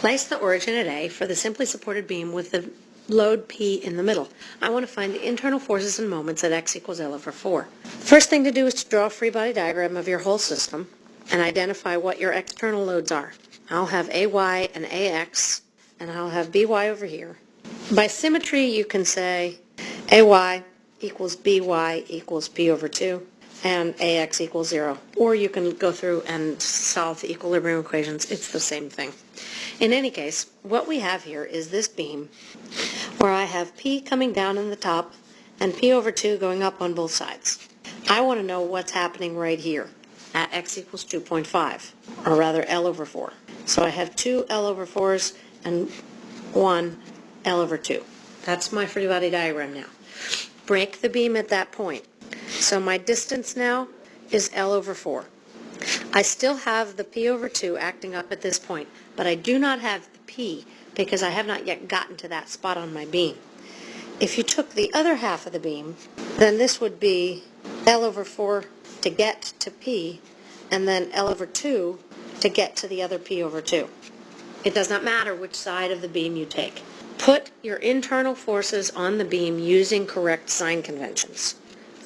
Place the origin at A for the simply supported beam with the load P in the middle. I want to find the internal forces and moments at x equals L over 4. First thing to do is to draw a free body diagram of your whole system and identify what your external loads are. I'll have AY and AX, and I'll have BY over here. By symmetry, you can say AY equals BY equals P over 2, and AX equals 0. Or you can go through and solve the equilibrium equations. It's the same thing. In any case, what we have here is this beam where I have P coming down in the top and P over 2 going up on both sides. I want to know what's happening right here at x equals 2.5, or rather L over 4. So I have two L over 4s and one L over 2. That's my free body diagram now. Break the beam at that point. So my distance now is L over 4. I still have the P over 2 acting up at this point, but I do not have the P because I have not yet gotten to that spot on my beam. If you took the other half of the beam, then this would be L over 4 to get to P, and then L over 2 to get to the other P over 2. It does not matter which side of the beam you take. Put your internal forces on the beam using correct sign conventions.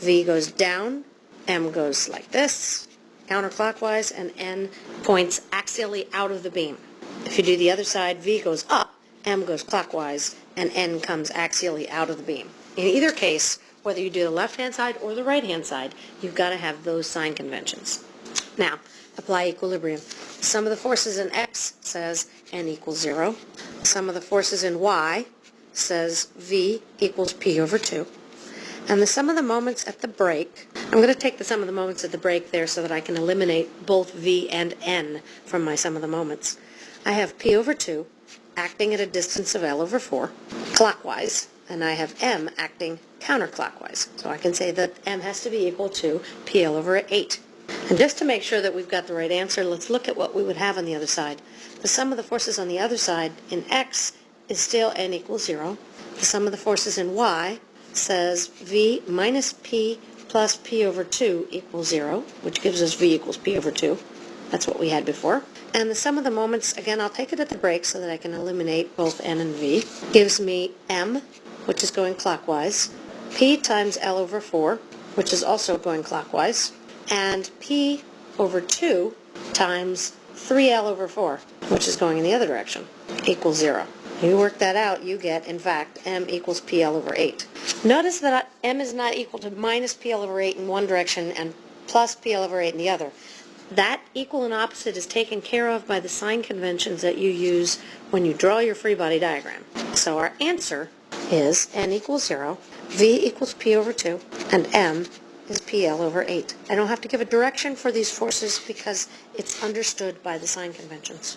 V goes down, M goes like this, counterclockwise, and N points axially out of the beam. If you do the other side, V goes up, M goes clockwise, and N comes axially out of the beam. In either case, whether you do the left-hand side or the right-hand side, you've got to have those sign conventions. Now, apply equilibrium. Sum of the forces in X says N equals 0. Sum of the forces in Y says V equals P over 2. And the sum of the moments at the break, I'm going to take the sum of the moments at the break there so that I can eliminate both V and N from my sum of the moments. I have P over 2 acting at a distance of L over 4 clockwise, and I have M acting counterclockwise. So I can say that M has to be equal to PL over 8. And just to make sure that we've got the right answer, let's look at what we would have on the other side. The sum of the forces on the other side in X is still N equals 0. The sum of the forces in Y says V minus P plus P over 2 equals 0, which gives us V equals P over 2. That's what we had before. And the sum of the moments, again, I'll take it at the break so that I can eliminate both N and V, gives me M, which is going clockwise, P times L over 4, which is also going clockwise, and P over 2 times 3L over 4, which is going in the other direction, equals 0. You work that out, you get, in fact, m equals PL over 8. Notice that m is not equal to minus PL over 8 in one direction and plus PL over 8 in the other. That equal and opposite is taken care of by the sign conventions that you use when you draw your free body diagram. So our answer is n equals 0, v equals p over 2, and m is PL over 8. I don't have to give a direction for these forces because it's understood by the sign conventions.